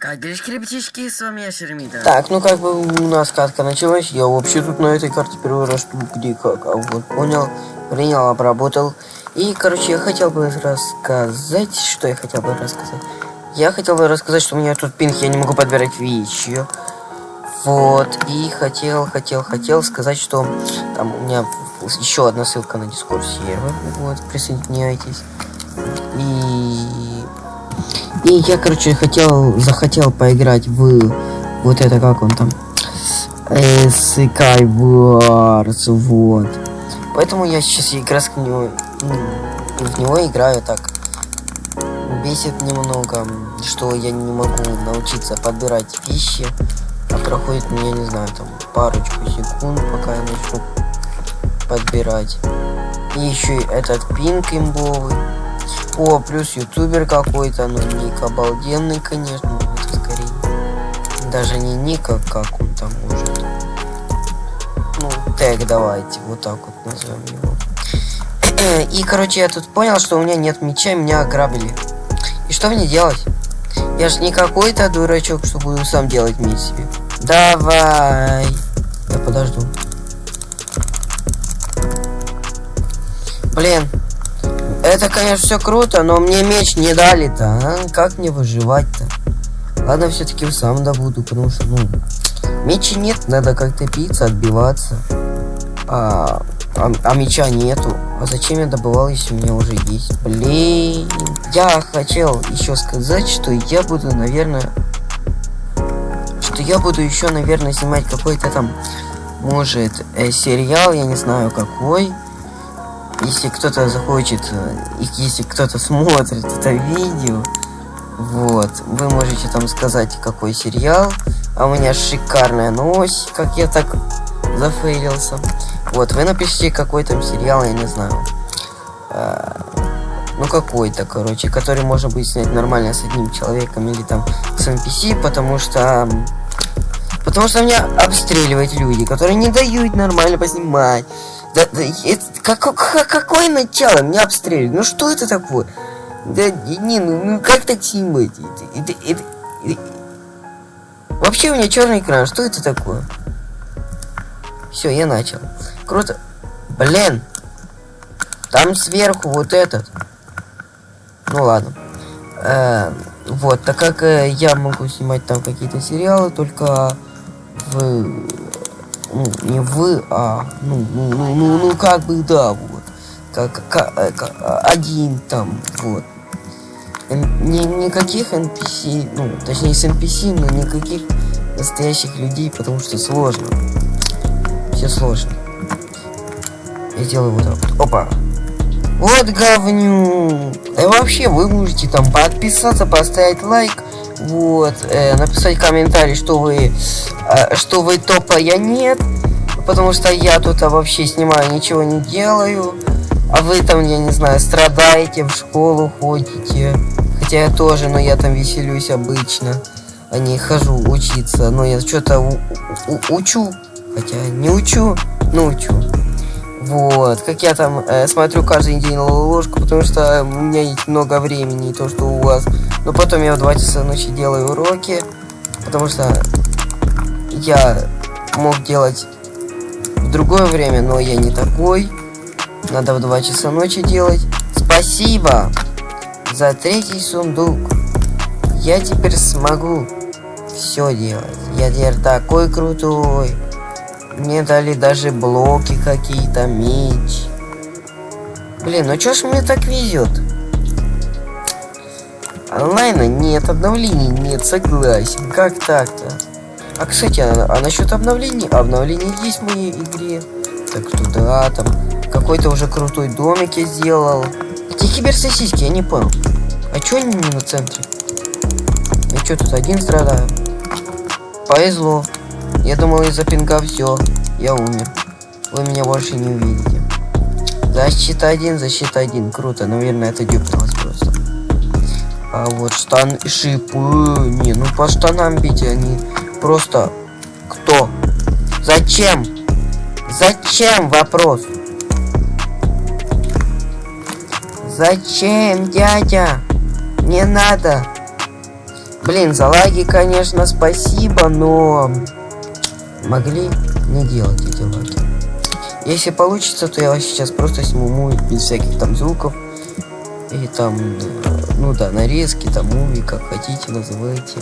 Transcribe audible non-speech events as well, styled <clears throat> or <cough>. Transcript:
Как делишки, ребятишки, с вами я Шеремита. Так, ну как бы у нас катка началась. Я вообще тут на этой карте первый раз тут где как. А вот понял, принял, обработал. И, короче, я хотел бы рассказать, что я хотел бы рассказать. Я хотел бы рассказать, что у меня тут пинг, я не могу подбирать вещи. Вот, и хотел, хотел, хотел сказать, что там у меня еще одна ссылка на Discord сервер. Вот, присоединяйтесь. И... И я, короче, хотел, захотел поиграть в вот это, как он там? Э, Skywars, вот. Поэтому я сейчас как раз него, ну, в него играю так. Бесит немного, что я не могу научиться подбирать вещи. А проходит, ну, я не знаю, там парочку секунд, пока я начну подбирать. И еще этот пинг имбовый. О, плюс ютубер какой-то, ну ник обалденный, конечно, это скорее. Даже не ника, как он там может. Ну, тег давайте, вот так вот назовем его. <clears throat> И, короче, я тут понял, что у меня нет меча, меня ограбили. И что мне делать? Я ж не какой-то дурачок, что буду сам делать меч себе. Давай. Я подожду. Блин. Это, конечно, все круто, но мне меч не дали-то. А? Как мне выживать-то? Ладно, все-таки сам добуду, потому что, ну, мечи нет, надо как-то питься, отбиваться. А, а, а меча нету. А зачем я добывал, если у меня уже есть? Блин. Я хотел еще сказать, что я буду, наверное... Что я буду еще, наверное, снимать какой-то там, может, э, сериал, я не знаю какой. Если кто-то захочет, э, если кто-то смотрит это видео, вот, вы можете там сказать, какой сериал. А у меня шикарная новость, как я так зафейлился. Вот, вы напишите какой там сериал, я не знаю. А, ну, какой-то, короче, который можно будет снять нормально с одним человеком или там с NPC, потому что... Потому что меня обстреливают люди, которые не дают нормально поснимать. Да, да, это, как, как, какое начало? Меня обстреливают. Ну, что это такое? Да, не, ну, ну как так снимать? Это, это, это, это... Вообще у меня черный экран, что это такое? Все, я начал. Круто. Блин. Там сверху вот этот. Ну ладно. Э, вот, так как э, я могу снимать там какие-то сериалы, только в... Ну, не в, а... Ну, ну, ну, ну, ну как бы, да, вот. Как, как, э, один там, вот. Ни, никаких NPC, ну, точнее с NPC, но никаких настоящих людей, потому что сложно. Все сложно. Я делаю вот так вот. Опа. Вот говню. И вообще, вы можете там подписаться, поставить лайк. Вот. Э, написать комментарий, что вы... Э, что вы топа, я нет. Потому что я тут а, вообще снимаю, ничего не делаю. А вы там, я не знаю, страдаете, в школу ходите. Хотя я тоже, но я там веселюсь обычно. А не хожу учиться. Но я что-то учу. Хотя не учу, но учу. Вот, как я там э, смотрю каждый день ложку, потому что у меня есть много времени, то, что у вас. Но потом я в 2 часа ночи делаю уроки, потому что я мог делать в другое время, но я не такой. Надо в 2 часа ночи делать. Спасибо за третий сундук. Я теперь смогу все делать. Я теперь такой крутой. Мне дали даже блоки какие-то, меч. Блин, ну чё ж мне так везет? Онлайна нет, обновлений нет, согласен. Как так-то? А, кстати, а, а насчет обновлений? Обновление есть в моей игре. Так туда, там, какой-то уже крутой домик я сделал. Эти киберсосиски, я не понял. А чё они не на центре? Я чё тут один страдаю? Повезло. Я думал из-за пинга все. Я умер. Вы меня больше не увидите. Защита один, защита один. Круто. Наверное, это дюпнулось просто. А вот штан шипы. Не, ну по штанам бить они просто... Кто? Зачем? Зачем? Вопрос. Зачем, дядя? Не надо. Блин, за лаги, конечно, спасибо, но могли не делать эти лаги. Если получится, то я сейчас просто сниму без всяких там звуков. И там, ну да, нарезки, там муви, как хотите, называйте.